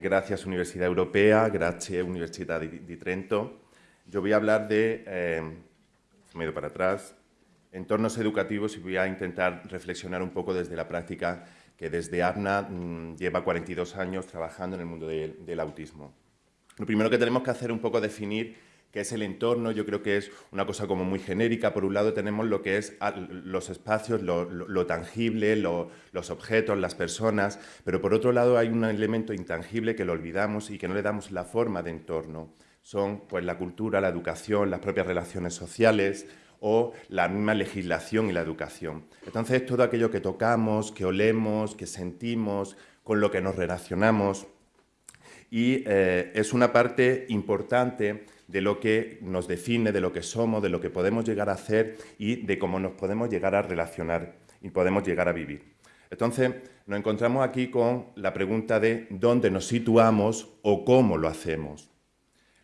Gracias Universidad Europea, gracias Universidad de Trento. Yo voy a hablar de, eh, medio para atrás, entornos educativos y voy a intentar reflexionar un poco desde la práctica que desde APNA mm, lleva 42 años trabajando en el mundo del autismo. Lo primero que tenemos que hacer un poco definir qué es el entorno, yo creo que es una cosa como muy genérica. Por un lado tenemos lo que es los espacios, lo, tangible, los objetos, las personas, pero por otro lado hay un elemento intangible que lo olvidamos y que no le damos la forma de entorno. Son pues, la cultura, la educación, las propias relaciones sociales, o la misma legislación y la educación. Entonces, todo aquello que tocamos, que olemos, que sentimos, con lo que nos relacionamos, y eh, es una parte importante de lo que nos define, de lo que somos, de lo que podemos llegar a hacer y de cómo nos podemos llegar a relacionar y podemos llegar a vivir. Entonces, nos encontramos aquí con la pregunta de dónde nos situamos o cómo lo hacemos.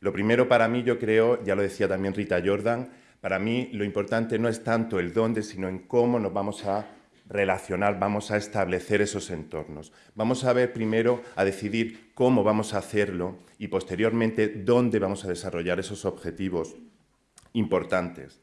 Lo primero para mí, yo creo, ya lo decía también Rita Jordan, para mí lo importante no es tanto el dónde, sino en cómo nos vamos a relacionar, vamos a establecer esos entornos. Vamos a ver primero, a decidir cómo vamos a hacerlo y posteriormente dónde vamos a desarrollar esos objetivos importantes.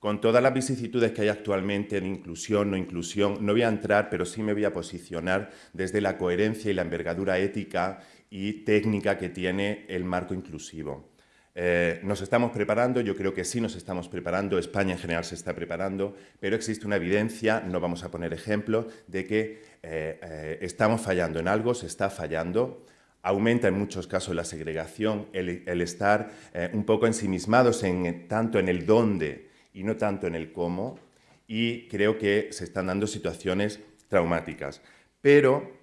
Con todas las vicisitudes que hay actualmente en inclusión, no inclusión, no voy a entrar, pero sí me voy a posicionar desde la coherencia y la envergadura ética y técnica que tiene el marco inclusivo. Eh, nos estamos preparando, yo creo que sí nos estamos preparando, España en general se está preparando, pero existe una evidencia, no vamos a poner ejemplos, de que eh, eh, estamos fallando en algo, se está fallando, aumenta en muchos casos la segregación, el, estar un poco ensimismados en, tanto en el dónde y no tanto en el cómo, y creo que se están dando situaciones traumáticas. Pero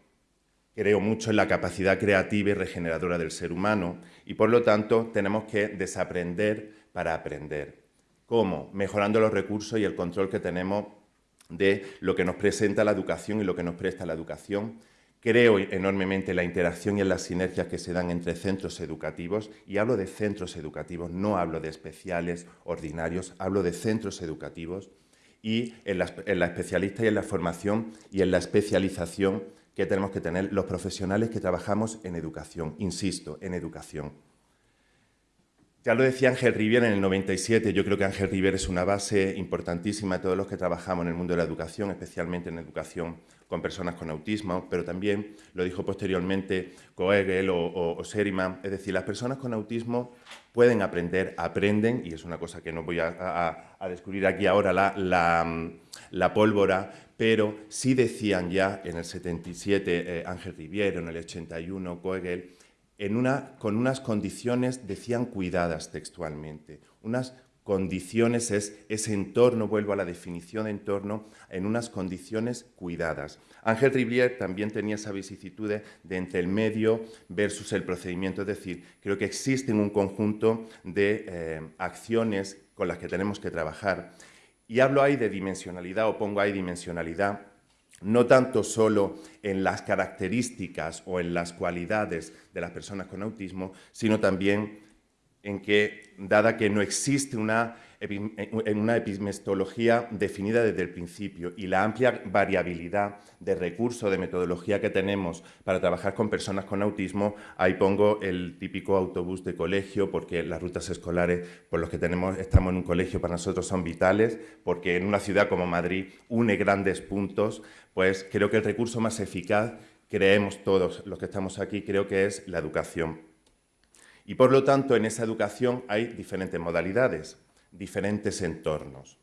creo mucho en la capacidad creativa y regeneradora del ser humano y por lo tanto tenemos que desaprender para aprender. ¿Cómo? Mejorando los recursos y el control que tenemos de lo que nos presenta la educación y lo que nos presta la educación. Creo enormemente en la interacción y en las sinergias que se dan entre centros educativos y hablo de centros educativos, no hablo de especiales, ordinarios, hablo de centros educativos y en la, en la especialista y en la formación y en la especialización que tenemos que tener los profesionales que trabajamos en educación, insisto, en educación. Ya lo decía Ángel Rivier en el 97, yo creo que Ángel Rivier es una base importantísima todos los que trabajamos en el mundo de la educación, especialmente en educación con personas con autismo, pero también lo dijo posteriormente Coegel o, Seriman, es decir, las personas con autismo pueden aprender, aprenden, y es una cosa que no voy a, descubrir aquí ahora la pólvora, pero sí decían ya en el 77 eh, Ángel Riviero, en el 81 Coegel, con unas condiciones, decían cuidadas textualmente, unas condiciones es ese entorno, vuelvo a la definición de entorno, en unas condiciones cuidadas. Ángel Rivier también tenía esa vicisitud de entre el medio versus el procedimiento, es decir, creo que existe un conjunto de eh, acciones con las que tenemos que trabajar y hablo ahí de dimensionalidad o pongo ahí dimensionalidad, no tanto solo en las características o en las cualidades de las personas con autismo, sino también en que, dada que no existe una en una epistemología definida desde el principio y la amplia variabilidad de recursos, de metodología que tenemos para trabajar con personas con autismo, ahí pongo el típico autobús de colegio, porque las rutas escolares por los que tenemos, estamos en un colegio para nosotros son vitales, porque en una ciudad como Madrid une grandes puntos, pues creo que el recurso más eficaz, creemos todos los que estamos aquí, creo que es la educación. Y por lo tanto, en esa educación hay diferentes modalidades diferentes entornos.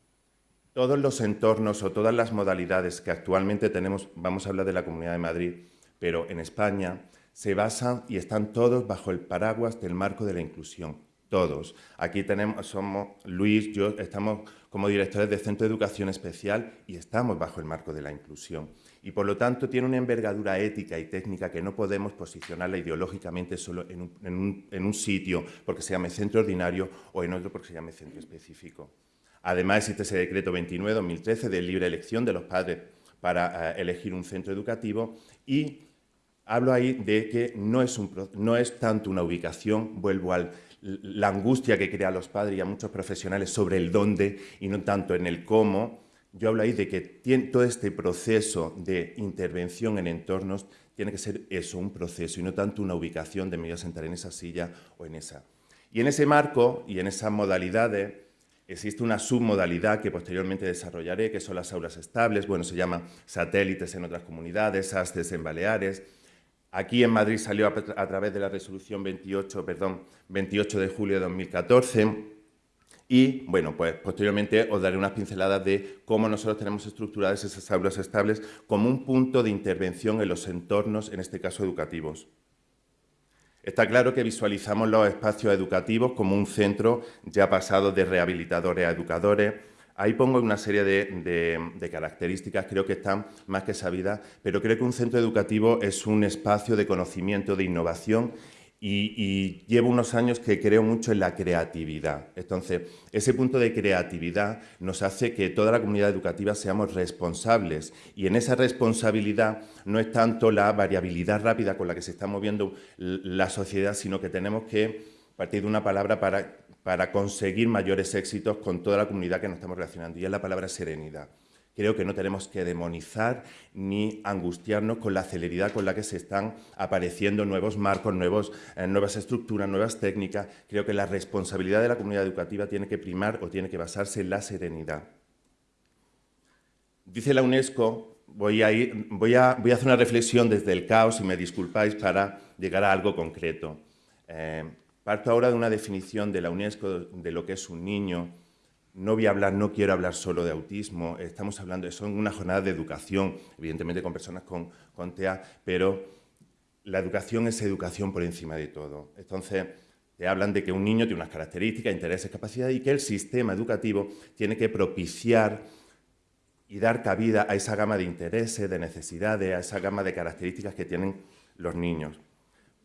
Todos los entornos o todas las modalidades que actualmente tenemos, vamos a hablar de la Comunidad de Madrid, pero en España, se basan y están todos bajo el paraguas del marco de la inclusión. Todos. Aquí tenemos, somos Luis, yo, estamos como directores de Centro de Educación Especial y estamos bajo el marco de la inclusión. Y por lo tanto tiene una envergadura ética y técnica que no podemos posicionarla ideológicamente solo en un, sitio porque se llame centro ordinario o en otro porque se llame centro específico. Además existe ese decreto 29-2013 de libre elección de los padres para eh, elegir un centro educativo y hablo ahí de que no es, un, no es tanto una ubicación, vuelvo a la angustia que crea a los padres y a muchos profesionales sobre el dónde y no tanto en el cómo, yo hablo ahí de que todo este proceso de intervención en entornos tiene que ser eso, un proceso, y no tanto una ubicación de me voy a sentar en esa silla o en esa. Y en ese marco y en esas modalidades existe una submodalidad que posteriormente desarrollaré, que son las aulas estables, bueno, se llama satélites en otras comunidades, ASTES en Baleares. Aquí en Madrid salió a, través de la resolución 28, perdón, 28 de julio de 2014, y, bueno, pues posteriormente os daré unas pinceladas de cómo nosotros tenemos estructuradas esas aulas estables como un punto de intervención en los entornos, en este caso educativos. Está claro que visualizamos los espacios educativos como un centro ya pasado de rehabilitadores a educadores. Ahí pongo una serie de, de, características, creo que están más que sabidas, pero creo que un centro educativo es un espacio de conocimiento, de innovación y, llevo unos años que creo mucho en la creatividad. Entonces, ese punto de creatividad nos hace que toda la comunidad educativa seamos responsables y en esa responsabilidad no es tanto la variabilidad rápida con la que se está moviendo la sociedad, sino que tenemos que partir de una palabra para, para conseguir mayores éxitos con toda la comunidad que nos estamos relacionando y es la palabra serenidad. Creo que no tenemos que demonizar ni angustiarnos con la celeridad con la que se están apareciendo nuevos marcos, nuevos, eh, nuevas estructuras, nuevas técnicas. Creo que la responsabilidad de la comunidad educativa tiene que primar o tiene que basarse en la serenidad. Dice la UNESCO, voy a, voy a, voy a hacer una reflexión desde el caos, y me disculpáis, para llegar a algo concreto. Eh, parto ahora de una definición de la UNESCO de lo que es un niño, no voy a hablar, no quiero hablar solo de autismo, estamos hablando, son una jornada de educación, evidentemente con personas con, con TEA, pero la educación es educación por encima de todo. Entonces, te hablan de que un niño tiene unas características, intereses, capacidades y que el sistema educativo tiene que propiciar y dar cabida a esa gama de intereses, de necesidades, a esa gama de características que tienen los niños.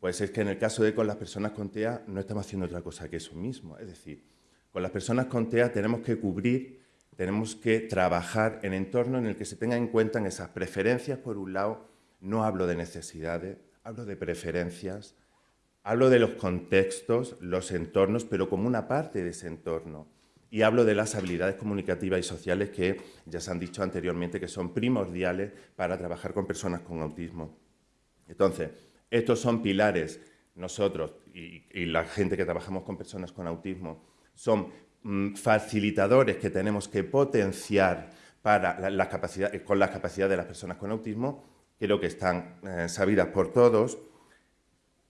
Pues es que en el caso de con las personas con TEA no estamos haciendo otra cosa que eso mismo, es decir, con las personas con TEA tenemos que cubrir, tenemos que trabajar en entorno en el que se tengan en cuenta esas preferencias, por un lado, no hablo de necesidades, hablo de preferencias, hablo de los contextos, los entornos, pero como una parte de ese entorno. Y hablo de las habilidades comunicativas y sociales que ya se han dicho anteriormente que son primordiales para trabajar con personas con autismo. Entonces, estos son pilares, nosotros y la gente que trabajamos con personas con autismo, son mm, facilitadores que tenemos que potenciar para las capacidades, con las capacidades de las personas con autismo, creo que están eh, sabidas por todos,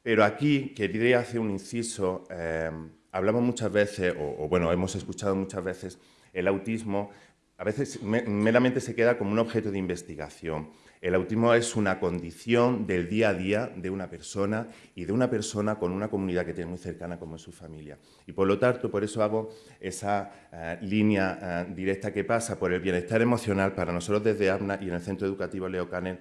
pero aquí quería hacer un inciso, eh, hablamos muchas veces, o, bueno, hemos escuchado muchas veces, el autismo a veces meramente se queda como un objeto de investigación. El autismo es una condición del día a día de una persona y de una persona con una comunidad que tiene muy cercana como es su familia. Y por lo tanto, por eso hago esa eh, línea eh, directa que pasa por el bienestar emocional para nosotros desde ABNA y en el Centro Educativo Leo Canen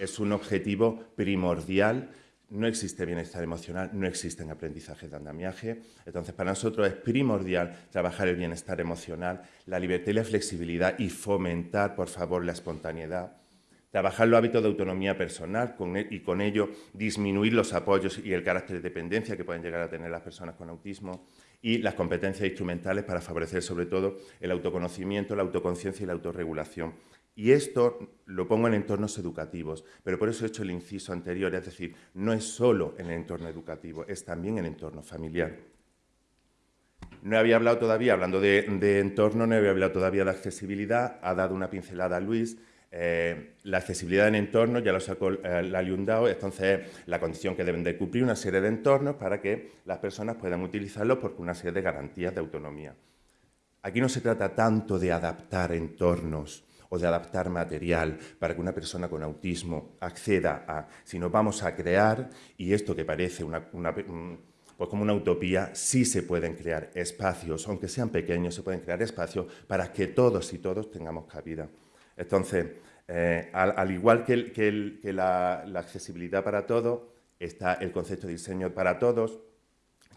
es un objetivo primordial no existe bienestar emocional, no existen aprendizajes de andamiaje. Entonces, para nosotros es primordial trabajar el bienestar emocional, la libertad y la flexibilidad y fomentar, por favor, la espontaneidad trabajar los hábitos de autonomía personal e, y con ello disminuir los apoyos y el carácter de dependencia que pueden llegar a tener las personas con autismo y las competencias instrumentales para favorecer sobre todo el autoconocimiento, la autoconciencia y la autorregulación. Y esto lo pongo en entornos educativos, pero por eso he hecho el inciso anterior, es decir, no es solo en el entorno educativo, es también en el entorno familiar. No había hablado todavía, hablando de, de entorno, no había hablado todavía de accesibilidad, ha dado una pincelada a Luis, eh, la accesibilidad en entornos, ya lo sacó eh, la Liundao, entonces la condición que deben de cumplir una serie de entornos para que las personas puedan utilizarlos por una serie de garantías de autonomía. Aquí no se trata tanto de adaptar entornos o de adaptar material para que una persona con autismo acceda a, sino vamos a crear, y esto que parece pues como una utopía, sí se pueden crear espacios, aunque sean pequeños, se pueden crear espacios para que todos y todos tengamos cabida. Entonces, eh, al, igual que, la, accesibilidad para todos, está el concepto de diseño para todos,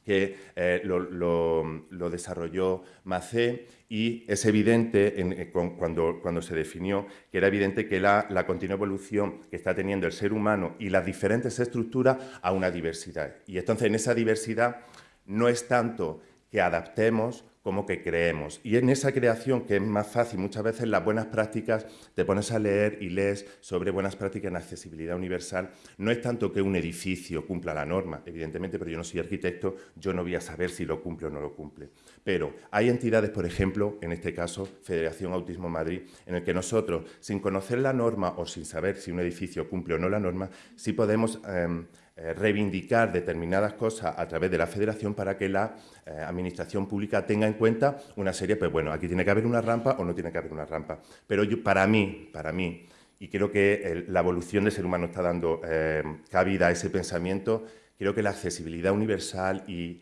que eh, lo, desarrolló Macé y es evidente eh, cuando, se definió que era evidente que la, continua evolución que está teniendo el ser humano y las diferentes estructuras a una diversidad. Y entonces en esa diversidad no es tanto que adaptemos como que creemos. Y en esa creación, que es más fácil, muchas veces las buenas prácticas, te pones a leer y lees sobre buenas prácticas en accesibilidad universal. No es tanto que un edificio cumpla la norma, evidentemente, pero yo no soy arquitecto, yo no voy a saber si lo cumple o no lo cumple. Pero hay entidades, por ejemplo, en este caso, Federación Autismo Madrid, en el que nosotros, sin conocer la norma o sin saber si un edificio cumple o no la norma, sí podemos... Em, eh, reivindicar determinadas cosas a través de la federación para que la eh, administración pública tenga en cuenta una serie, pues bueno, aquí tiene que haber una rampa o no tiene que haber una rampa. Pero para mí, para mí, y creo que la evolución del ser humano está dando eh, cabida a ese pensamiento, creo que la accesibilidad universal y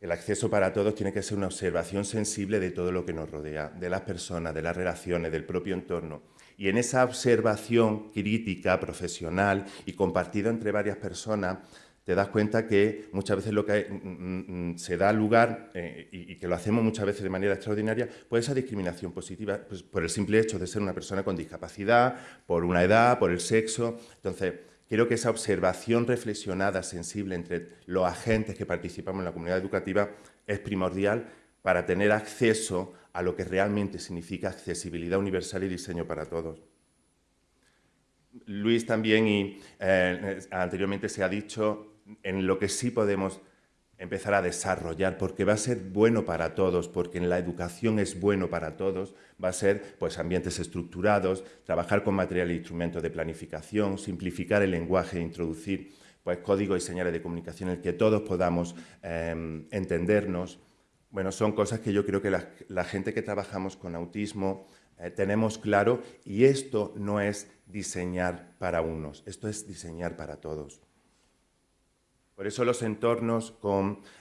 el acceso para todos tiene que ser una observación sensible de todo lo que nos rodea, de las personas, de las relaciones, del propio entorno. Y en esa observación crítica, profesional y compartida entre varias personas, te das cuenta que muchas veces lo que mm, mm, mm, se da lugar, eh, y, que lo hacemos muchas veces de manera extraordinaria, pues esa discriminación positiva, pues por el simple hecho de ser una persona con discapacidad, por una edad, por el sexo. Entonces, creo que esa observación reflexionada, sensible entre los agentes que participamos en la comunidad educativa es primordial para tener acceso a lo que realmente significa accesibilidad universal y diseño para todos. Luis también, y eh, anteriormente se ha dicho, en lo que sí podemos empezar a desarrollar, porque va a ser bueno para todos, porque en la educación es bueno para todos, va a ser pues, ambientes estructurados, trabajar con material e instrumentos de planificación, simplificar el lenguaje, introducir pues, códigos y señales de comunicación en el que todos podamos eh, entendernos, bueno, son cosas que yo creo que la, gente que trabajamos con autismo eh, tenemos claro y esto no es diseñar para unos, esto es diseñar para todos. Por eso los entornos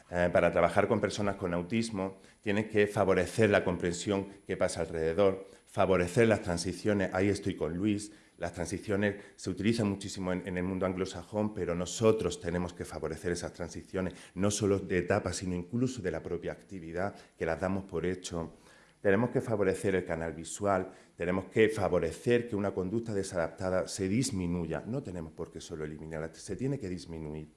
eh, para trabajar con personas con autismo tienen que favorecer la comprensión que pasa alrededor, favorecer las transiciones, ahí estoy con Luis, las transiciones se utilizan muchísimo en, el mundo anglosajón, pero nosotros tenemos que favorecer esas transiciones, no solo de etapas, sino incluso de la propia actividad, que las damos por hecho. Tenemos que favorecer el canal visual, tenemos que favorecer que una conducta desadaptada se disminuya. No tenemos por qué solo eliminarla, se tiene que disminuir.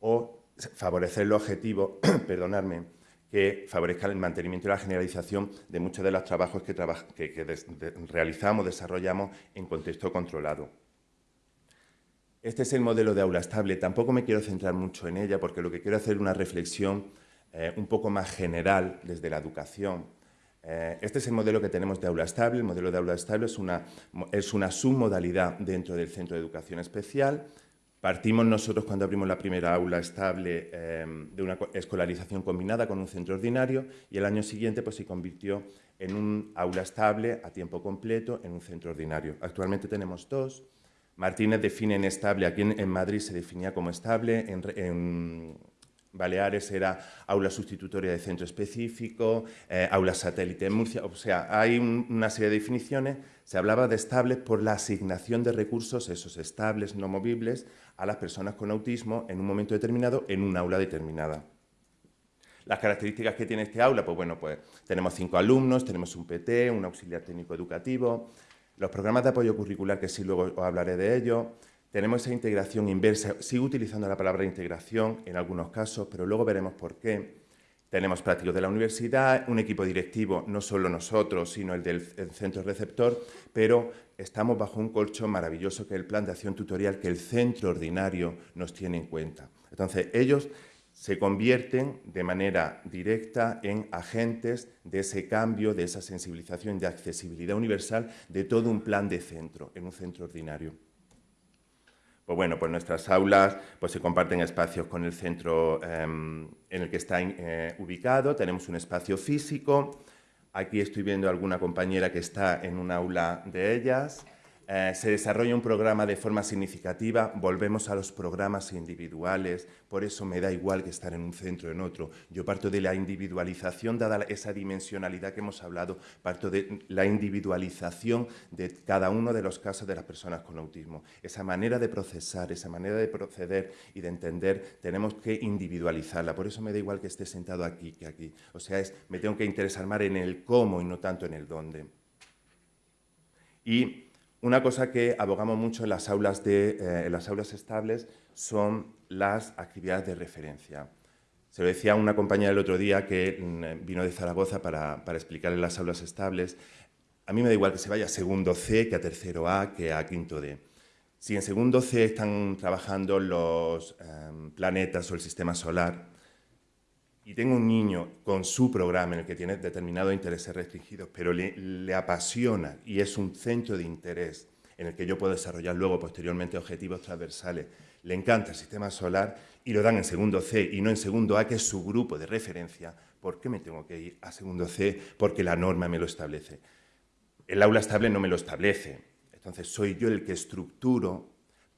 O favorecer el objetivo, perdonadme, que favorezca el mantenimiento y la generalización de muchos de los trabajos que, realizamos, desarrollamos en contexto controlado. Este es el modelo de aula estable. Tampoco me quiero centrar mucho en ella porque lo que quiero hacer es una reflexión eh, un poco más general desde la educación. Eh, este es el modelo que tenemos de aula estable. El modelo de aula estable es una submodalidad dentro del Centro de Educación Especial Partimos nosotros cuando abrimos la primera aula estable em, de una escolarización combinada con un centro ordinario y el año siguiente pues, se convirtió en un aula estable a tiempo completo en un centro ordinario. Actualmente tenemos dos. Martínez define en estable, aquí en, Madrid se definía como estable, en, Baleares era aula sustitutoria de centro específico, eh, aula satélite en Murcia, o sea, hay una serie de definiciones. Se hablaba de estables por la asignación de recursos, esos estables no movibles, a las personas con autismo en un momento determinado en un aula determinada. Las características que tiene este aula, pues bueno, pues tenemos cinco alumnos, tenemos un PT, un auxiliar técnico educativo, los programas de apoyo curricular, que sí luego os hablaré de ello, tenemos esa integración inversa, sigo utilizando la palabra integración en algunos casos, pero luego veremos por qué. Tenemos prácticos de la universidad, un equipo directivo, no solo nosotros, sino el del centro receptor, pero estamos bajo un colchón maravilloso que es el plan de acción tutorial que el centro ordinario nos tiene en cuenta. Entonces, ellos se convierten de manera directa en agentes de ese cambio, de esa sensibilización, de accesibilidad universal de todo un plan de centro, en un centro ordinario. Pues bueno, pues nuestras aulas pues se comparten espacios con el centro em, en el que está eh, ubicado, tenemos un espacio físico, aquí estoy viendo a alguna compañera que está en un aula de ellas, eh, se desarrolla un programa de forma significativa, volvemos a los programas individuales, por eso me da igual que estar en un centro o en otro. Yo parto de la individualización, dada esa dimensionalidad que hemos hablado, parto de la individualización de cada uno de los casos de las personas con autismo. Esa manera de procesar, esa manera de proceder y de entender, tenemos que individualizarla. Por eso me da igual que esté sentado aquí que aquí. O sea, es, me tengo que interesar más en el cómo y no tanto en el dónde. Y una cosa que abogamos mucho en las aulas, de, eh, las aulas estables son las actividades de referencia. Se lo decía a una compañera el otro día que mm, vino de Zaragoza para, para explicarle las aulas estables. A mí me da igual que se vaya a segundo C, que a tercero A, que a quinto D. Si en segundo C están trabajando los em, planetas o el sistema solar y tengo un niño con su programa en el que tiene determinados intereses restringidos, pero le, apasiona y es un centro de interés en el que yo puedo desarrollar luego posteriormente objetivos transversales, le encanta el sistema solar y lo dan en segundo C y no en segundo A, que es su grupo de referencia, ¿por qué me tengo que ir a segundo C? Porque la norma me lo establece. El aula estable no me lo establece. Entonces, soy yo el que estructuro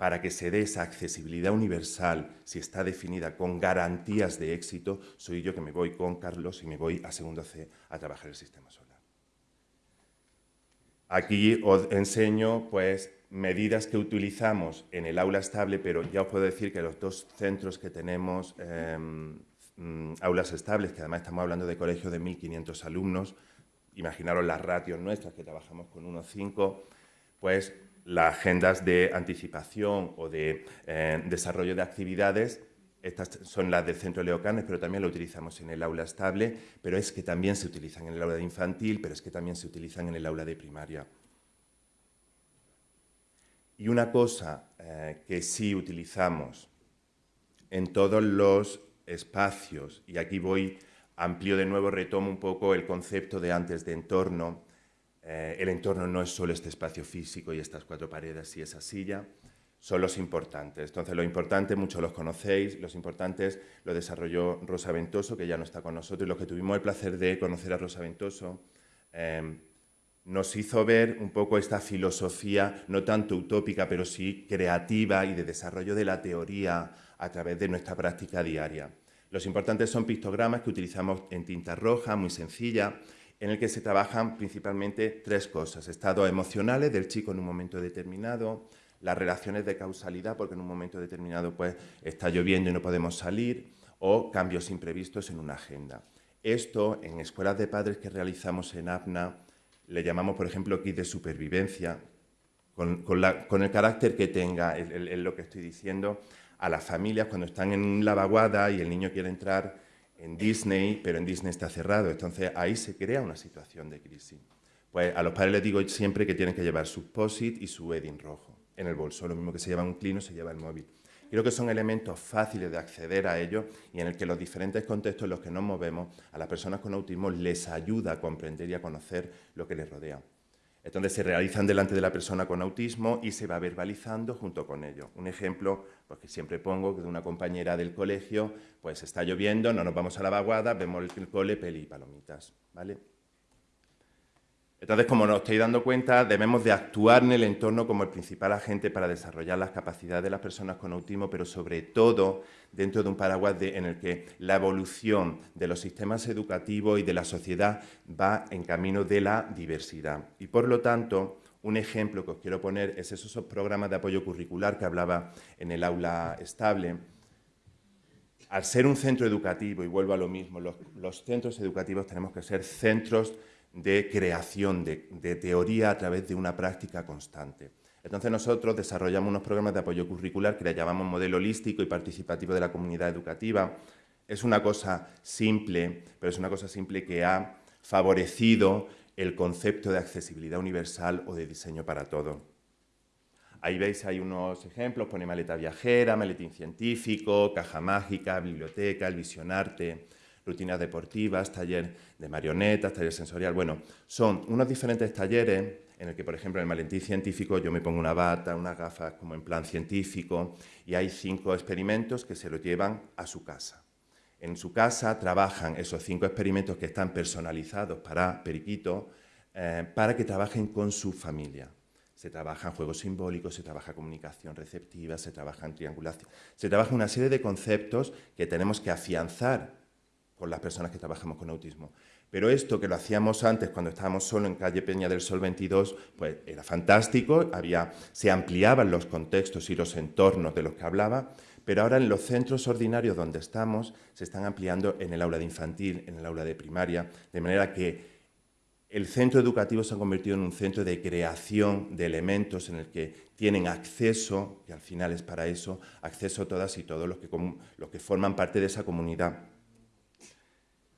para que se dé esa accesibilidad universal, si está definida con garantías de éxito, soy yo que me voy con Carlos y me voy a segundo C a trabajar el sistema solar. Aquí os enseño pues, medidas que utilizamos en el aula estable, pero ya os puedo decir que los dos centros que tenemos, em, mm, aulas estables, que además estamos hablando de colegios de 1.500 alumnos, imaginaros las ratios nuestras, que trabajamos con 1,5, pues las agendas de anticipación o de eh, desarrollo de actividades estas son las del centro Leocanes, pero también lo utilizamos en el aula estable, pero es que también se utilizan en el aula de infantil, pero es que también se utilizan en el aula de primaria. Y una cosa eh, que sí utilizamos en todos los espacios, y aquí voy, amplio de nuevo, retomo un poco el concepto de antes de entorno. Eh, el entorno no es solo este espacio físico y estas cuatro paredes y esa silla, son los importantes. Entonces, los importantes, muchos los conocéis, los importantes lo desarrolló Rosa Ventoso, que ya no está con nosotros, y los que tuvimos el placer de conocer a Rosa Ventoso, em, nos hizo ver un poco esta filosofía, no tanto utópica, pero sí creativa y de desarrollo de la teoría a través de nuestra práctica diaria. Los importantes son pictogramas que utilizamos en tinta roja, muy sencilla, en el que se trabajan principalmente tres cosas. Estados emocionales del chico en un momento determinado, las relaciones de causalidad, porque en un momento determinado pues, está lloviendo y no podemos salir, o cambios imprevistos en una agenda. Esto, en escuelas de padres que realizamos en APNA, le llamamos, por ejemplo, kit de supervivencia, con, el carácter que tenga, es lo que estoy diciendo, a las familias cuando están en la vaguada y el niño quiere entrar en Disney, pero en Disney está cerrado. Entonces, ahí se crea una situación de crisis. Pues a los padres les digo siempre que tienen que llevar su POSIT y su wedding rojo en el bolso, lo mismo que se lleva un clino, se lleva el móvil. Creo que son elementos fáciles de acceder a ellos y en el que los diferentes contextos en los que nos movemos a las personas con autismo les ayuda a comprender y a conocer lo que les rodea. Entonces se realizan delante de la persona con autismo y se va verbalizando junto con ellos. Un ejemplo pues, que siempre pongo que de una compañera del colegio, pues está lloviendo, no nos vamos a la vaguada, vemos el cole, peli y palomitas. ¿vale? Entonces, como nos estáis dando cuenta, debemos de actuar en el entorno como el principal agente para desarrollar las capacidades de las personas con autismo, pero sobre todo dentro de un paraguas en el que la evolución de los sistemas educativos y de la sociedad va en camino de la diversidad. Y por lo tanto, un ejemplo que os quiero poner es esos programas de apoyo curricular que hablaba en el aula estable. Al ser un centro educativo, y vuelvo a lo mismo, los, los centros educativos tenemos que ser centros de creación de, teoría a través de una práctica constante. Entonces nosotros desarrollamos unos programas de apoyo curricular que le llamamos modelo holístico y participativo de la comunidad educativa. Es una cosa simple, pero es una cosa simple que ha favorecido el concepto de accesibilidad universal o de diseño para todo. Ahí veis, hay unos ejemplos, pone maleta viajera, maletín científico, caja mágica, biblioteca, el visionarte, rutinas deportivas, taller de marionetas, taller sensorial. Bueno, son unos diferentes talleres en el que, por ejemplo, en el maletín científico yo me pongo una bata, unas gafas como en plan científico y hay cinco experimentos que se los llevan a su casa. En su casa trabajan esos cinco experimentos que están personalizados para Periquito eh, para que trabajen con su familia. Se trabajan juegos simbólicos, se trabaja comunicación receptiva, se trabaja en triangulación, se trabaja una serie de conceptos que tenemos que afianzar con las personas que trabajamos con autismo. Pero esto que lo hacíamos antes cuando estábamos solo en calle Peña del Sol 22, pues era fantástico, había, se ampliaban los contextos y los entornos de los que hablaba, pero ahora en los centros ordinarios donde estamos se están ampliando en el aula de infantil, en el aula de primaria, de manera que el centro educativo se ha convertido en un centro de creación de elementos en el que tienen acceso, y al final es para eso, acceso todas y todos los que, los que forman parte de esa comunidad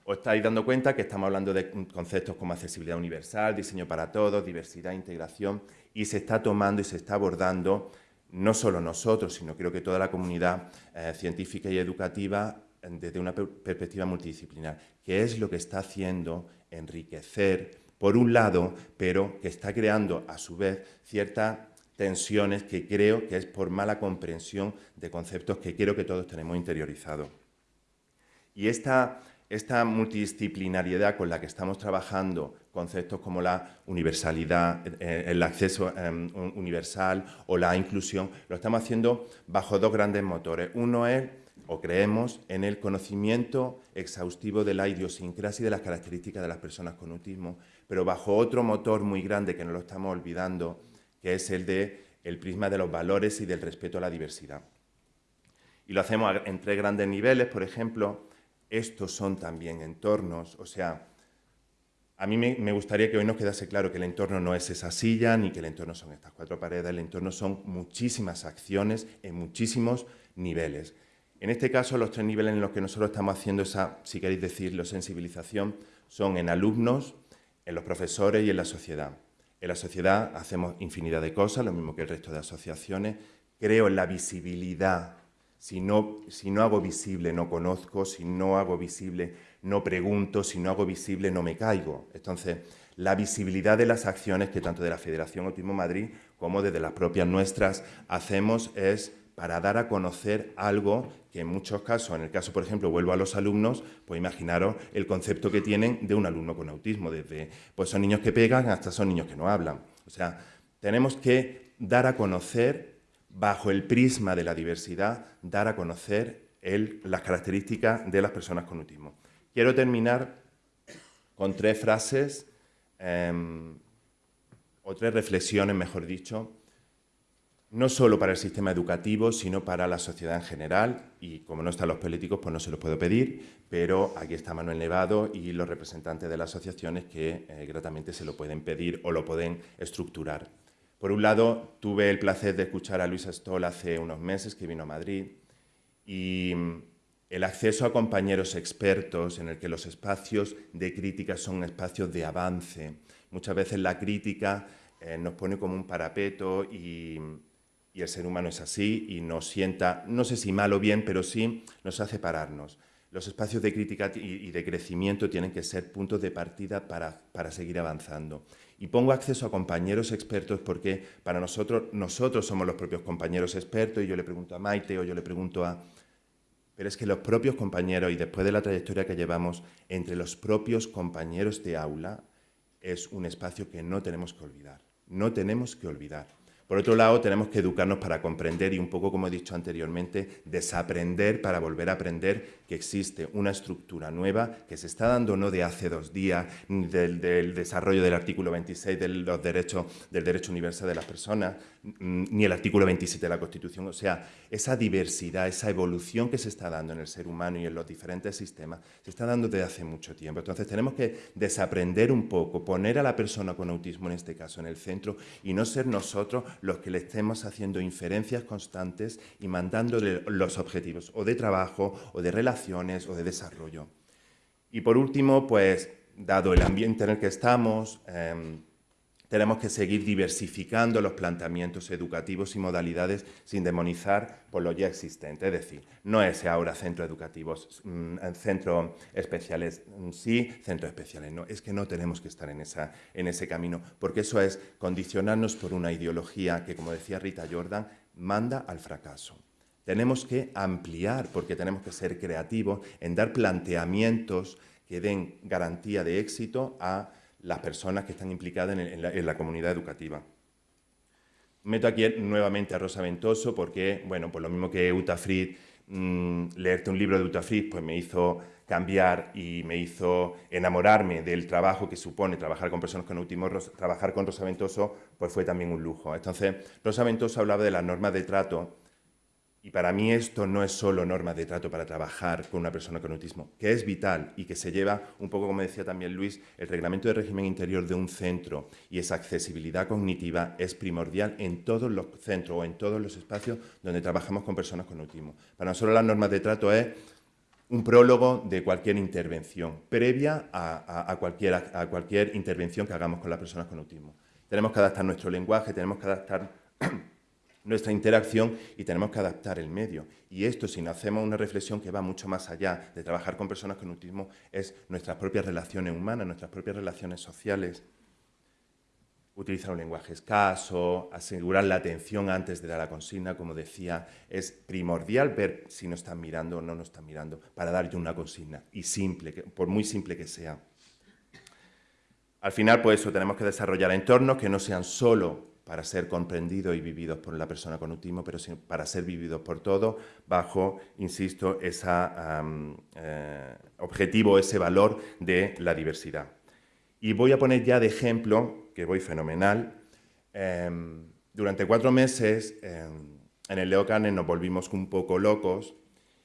os estáis dando cuenta que estamos hablando de conceptos como accesibilidad universal, diseño para todos, diversidad, integración, y se está tomando y se está abordando no solo nosotros, sino creo que toda la comunidad eh, científica y educativa desde una perspectiva multidisciplinar, que es lo que está haciendo enriquecer, por un lado, pero que está creando a su vez ciertas tensiones que creo que es por mala comprensión de conceptos que creo que todos tenemos interiorizados. Y esta, esta multidisciplinariedad con la que estamos trabajando, conceptos como la universalidad, eh, el acceso em, universal o la inclusión, lo estamos haciendo bajo dos grandes motores. Uno es o creemos en el conocimiento exhaustivo de la idiosincrasia y de las características de las personas con autismo, pero bajo otro motor muy grande que no lo estamos olvidando, que es el de el prisma de los valores y del respeto a la diversidad. Y lo hacemos en tres grandes niveles, por ejemplo, estos son también entornos, o sea, a mí me, gustaría que hoy nos quedase claro que el entorno no es esa silla, ni que el entorno son estas cuatro paredes, el entorno son muchísimas acciones en muchísimos niveles. En este caso, los tres niveles en los que nosotros estamos haciendo esa, si queréis decirlo, sensibilización, son en alumnos, en los profesores y en la sociedad. En la sociedad hacemos infinidad de cosas, lo mismo que el resto de asociaciones. Creo en la visibilidad. Si no, si no hago visible, no conozco. Si no hago visible, no pregunto. Si no hago visible, no me caigo. Entonces, la visibilidad de las acciones que tanto de la Federación Autismo Madrid como desde las propias nuestras hacemos es para dar a conocer algo que en muchos casos, en el caso, por ejemplo, vuelvo a los alumnos, pues imaginaros el concepto que tienen de un alumno con autismo, desde pues son niños que pegan hasta son niños que no hablan. O sea, tenemos que dar a conocer, bajo el prisma de la diversidad, dar a conocer las características de las personas con autismo. Quiero terminar con tres frases, em, o tres reflexiones, mejor dicho, no solo para el sistema educativo, sino para la sociedad en general, y como no están los políticos, pues no se los puedo pedir, pero aquí está Manuel Nevado y los representantes de las asociaciones que eh, gratamente se lo pueden pedir o lo pueden estructurar. Por un lado, tuve el placer de escuchar a Luis Stoll hace unos meses, que vino a Madrid, y mm, el acceso a compañeros expertos en el que los espacios de crítica son espacios de avance. Muchas veces la crítica eh, nos pone como un parapeto y y el ser humano es así y nos sienta, no sé si mal o bien, pero sí nos hace pararnos. Los espacios de crítica y de crecimiento tienen que ser puntos de partida para, para seguir avanzando. Y pongo acceso a compañeros expertos porque para nosotros, nosotros somos los propios compañeros expertos y yo le pregunto a Maite o yo le pregunto a... Pero es que los propios compañeros, y después de la trayectoria que llevamos, entre los propios compañeros de aula, es un espacio que no tenemos que olvidar. No tenemos que olvidar. Por otro lado, tenemos que educarnos para comprender y un poco, como he dicho anteriormente, desaprender para volver a aprender que existe una estructura nueva que se está dando no de hace dos días, del, del desarrollo del artículo 26 de los derechos, del derecho universal de las personas, ni el artículo 27 de la Constitución. O sea, esa diversidad, esa evolución que se está dando en el ser humano y en los diferentes sistemas, se está dando desde hace mucho tiempo. Entonces, tenemos que desaprender un poco, poner a la persona con autismo, en este caso, en el centro y no ser nosotros los que le estemos haciendo inferencias constantes y mandándole los objetivos o de trabajo o de relaciones o de desarrollo. Y por último, pues, dado el ambiente en el que estamos, em, tenemos que seguir diversificando los planteamientos educativos y modalidades sin demonizar por lo ya existente. Es decir, no es ahora centros educativos, mm, centros especiales mm, sí, centros especiales no. Es que no tenemos que estar en ese camino, porque eso es condicionarnos por una ideología que, como decía Rita Jordan, manda al fracaso. Tenemos que ampliar, porque tenemos que ser creativos en dar planteamientos que den garantía de éxito a las personas que están implicadas en, la, comunidad educativa. Meto aquí nuevamente a Rosa Ventoso porque, bueno, pues lo mismo que Uta Fried, mm, leerte un libro de Uta Fried, pues me hizo cambiar y me hizo enamorarme del trabajo que supone trabajar con personas con autismo, trabajar con Rosa Ventoso, pues fue también un lujo. Entonces, Rosa Ventoso hablaba de las normas de trato y para mí esto no es solo norma de trato para trabajar con una persona con autismo, que es vital y que se lleva, un poco como decía también Luis, el reglamento de régimen interior de un centro y esa accesibilidad cognitiva es primordial en todos los centros o en todos los espacios donde trabajamos con personas con autismo. Para nosotros las normas de trato es un prólogo de cualquier intervención, previa a, cualquier, a cualquier intervención que hagamos con las personas con autismo. Tenemos que adaptar nuestro lenguaje, tenemos que adaptar nuestra interacción y tenemos que adaptar el medio. Y esto, si no hacemos una reflexión que va mucho más allá de trabajar con personas con autismo, es nuestras propias relaciones humanas, nuestras propias relaciones sociales. Utilizar un lenguaje escaso, asegurar la atención antes de dar la consigna, como decía, es primordial ver si nos están mirando o no nos están mirando para dar yo una consigna, y simple, por muy simple que sea. Al final, pues eso, tenemos que desarrollar entornos que no sean solo para ser comprendidos y vividos por la persona con autismo, pero para ser vividos por todos, bajo, insisto, ese eh, objetivo, ese valor de la diversidad. Y voy a poner ya de ejemplo, que voy fenomenal, em, durante cuatro meses em, en el Leo nos volvimos un poco locos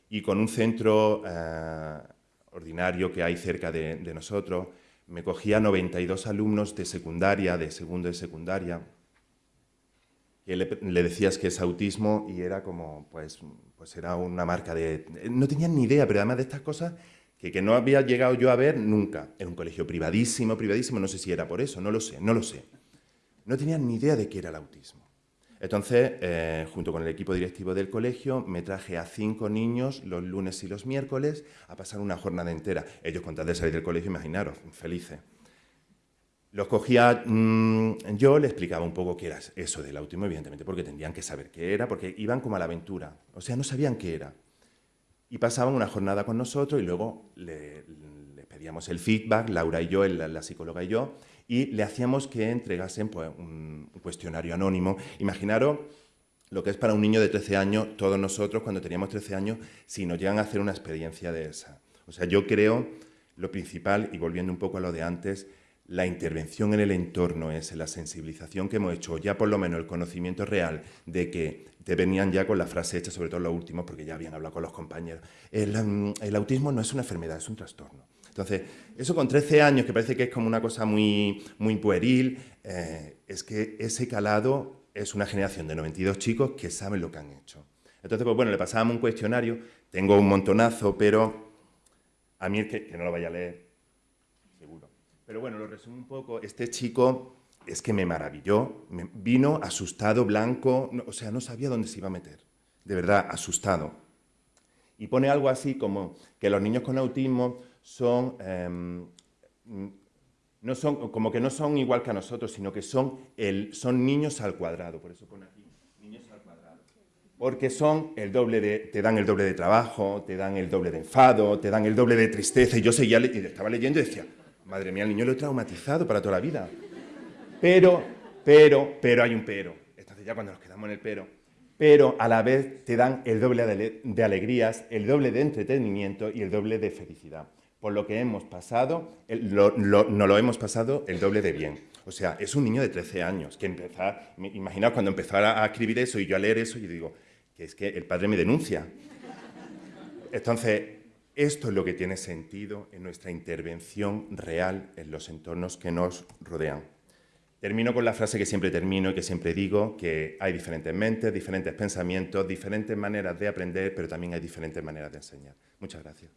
y con un centro eh, ordinario que hay cerca de, de nosotros, me cogía 92 alumnos de secundaria, de segundo y secundaria, que le, decías que es autismo y era como, pues, pues era una marca de... No tenían ni idea, pero además de estas cosas que, que no había llegado yo a ver nunca. Era un colegio privadísimo, privadísimo, no sé si era por eso, no lo sé, no lo sé. No tenían ni idea de qué era el autismo. Entonces, eh, junto con el equipo directivo del colegio, me traje a cinco niños los lunes y los miércoles a pasar una jornada entera. Ellos, con tal de salir del colegio, imaginaros, felices. Los cogía mm, yo, le explicaba un poco qué era eso del autismo, evidentemente, porque tendrían que saber qué era, porque iban como a la aventura, o sea, no sabían qué era. Y pasaban una jornada con nosotros y luego les pedíamos el feedback, Laura y yo, la, psicóloga y yo, y le hacíamos que entregasen pues, un, cuestionario anónimo. Imaginaros lo que es para un niño de 13 años, todos nosotros cuando teníamos 13 años, si nos llegan a hacer una experiencia de esa. O sea, yo creo lo principal, y volviendo un poco a lo de antes, la intervención en el entorno es la sensibilización que hemos hecho, ya por lo menos el conocimiento real de que te venían ya con la frase hecha, sobre todo los últimos, porque ya habían hablado con los compañeros. El, mm, autismo no es una enfermedad, es un trastorno. Entonces, eso con 13 años, que parece que es como una cosa muy, muy pueril, eh, es que ese calado es una generación de 92 chicos que saben lo que han hecho. Entonces, pues bueno, le pasábamos un cuestionario, tengo un montonazo, pero a mí es que, que no lo vaya a leer, pero bueno, lo resumo un poco. Este chico es que me maravilló. vino asustado, blanco, o sea, no sabía dónde se iba a meter. De verdad, asustado. Y pone algo así como que los niños con autismo son, em, no son, como que no son igual que a nosotros, sino que son, el, son niños al cuadrado. Por eso pone aquí, niños al cuadrado. Porque son el doble de, te dan el doble de trabajo, te dan el doble de enfado, te dan el doble de tristeza. Y yo seguía, estaba leyendo y decía, Madre mía, el niño lo he traumatizado para toda la vida. Pero, pero, pero hay un pero. Entonces ya cuando nos quedamos en el pero, pero a la vez te dan el doble de alegrías, el doble de entretenimiento y el doble de felicidad. Por lo que hemos pasado, no lo hemos pasado el doble de bien. O sea, es un niño de 13 años que empezar, imaginaos cuando empezara a escribir eso y yo a leer eso y digo, que es que el padre me denuncia. Entonces, esto es lo que tiene sentido en nuestra intervención real en los entornos que nos rodean. Termino con la frase que siempre termino y que siempre digo, que hay diferentes mentes, diferentes pensamientos, diferentes maneras de aprender, pero también hay diferentes maneras de enseñar. Muchas gracias.